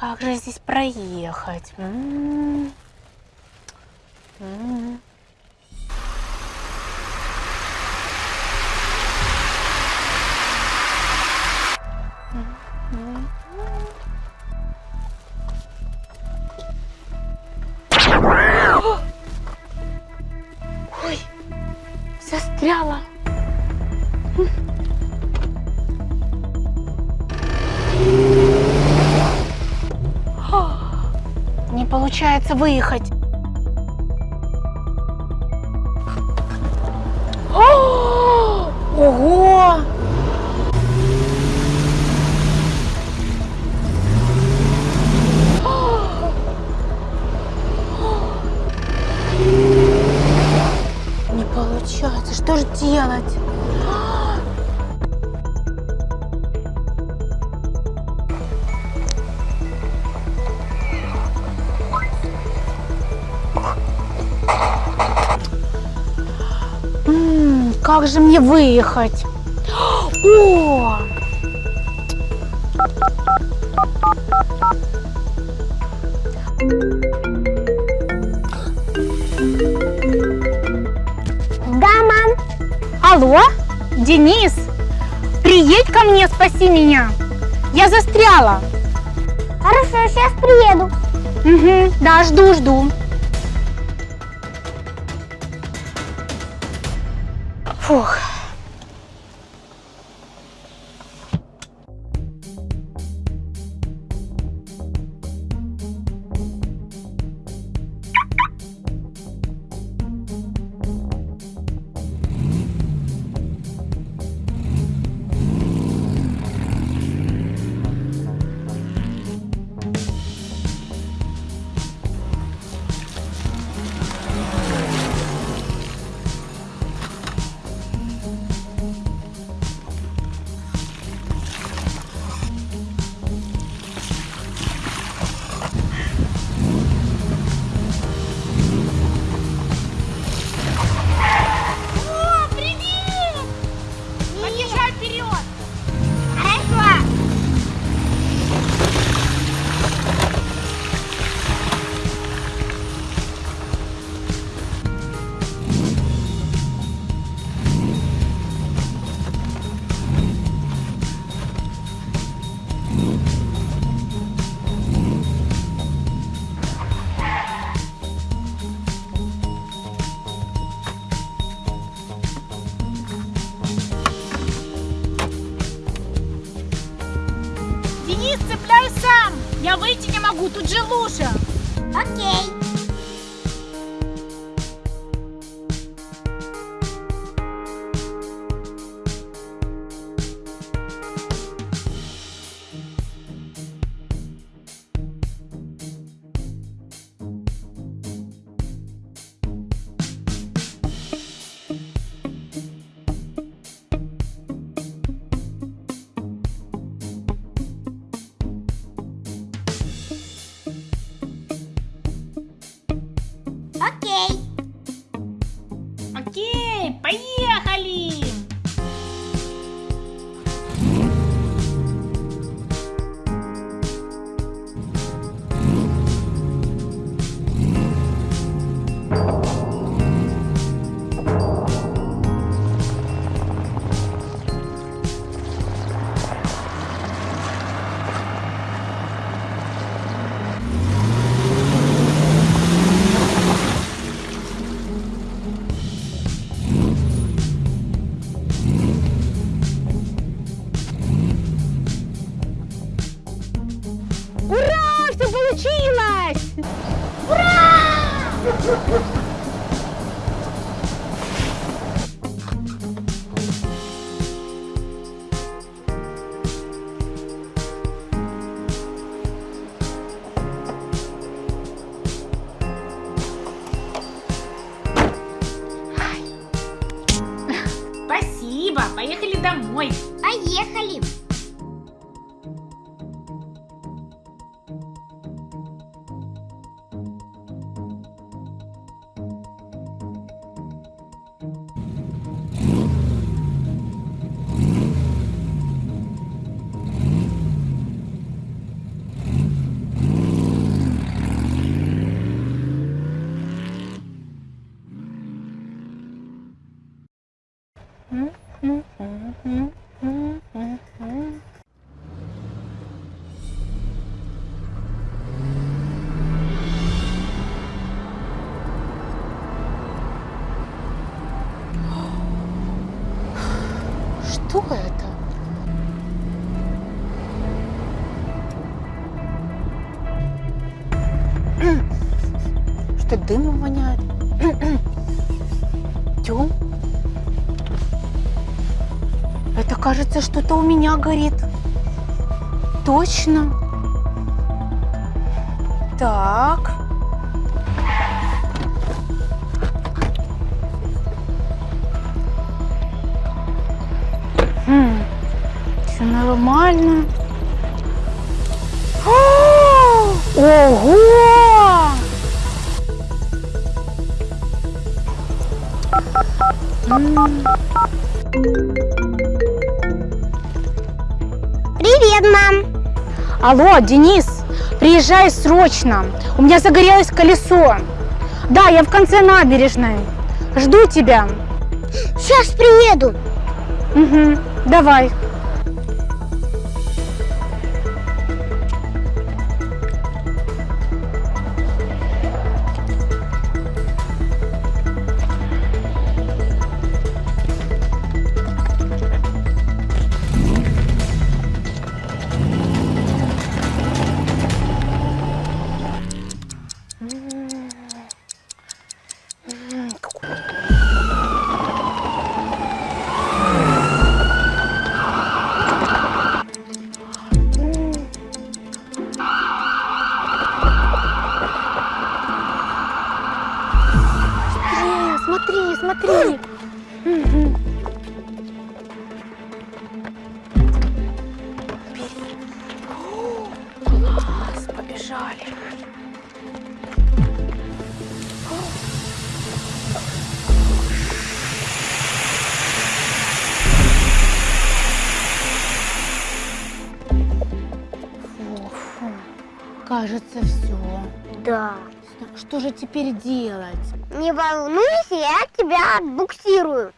Как же здесь проехать? М-м-м. М-м. Ой, застряла. Получается выехать. Ого! Не получается. Что же делать? Как же мне выехать? О! Да, мам. Алло, Денис, приедь ко мне, спаси меня. Я застряла. Хорошо, сейчас приеду. Угу, да, жду, жду. Цепляй сам. Я выйти не могу, тут же лужа. Окей. Поехали. Что это? Что дымом воняет? Тём? Это кажется, что-то у меня горит. Точно. Так. Все нормально. А, Ого! Привет, мам. Алло, Денис, приезжай срочно. У меня загорелось колесо. Да, я в конце набережной. Жду тебя. Сейчас приеду. Угу, давай. Кажется, все. Да. Что же теперь делать? Не волнуйся, я тебя отбуксирую.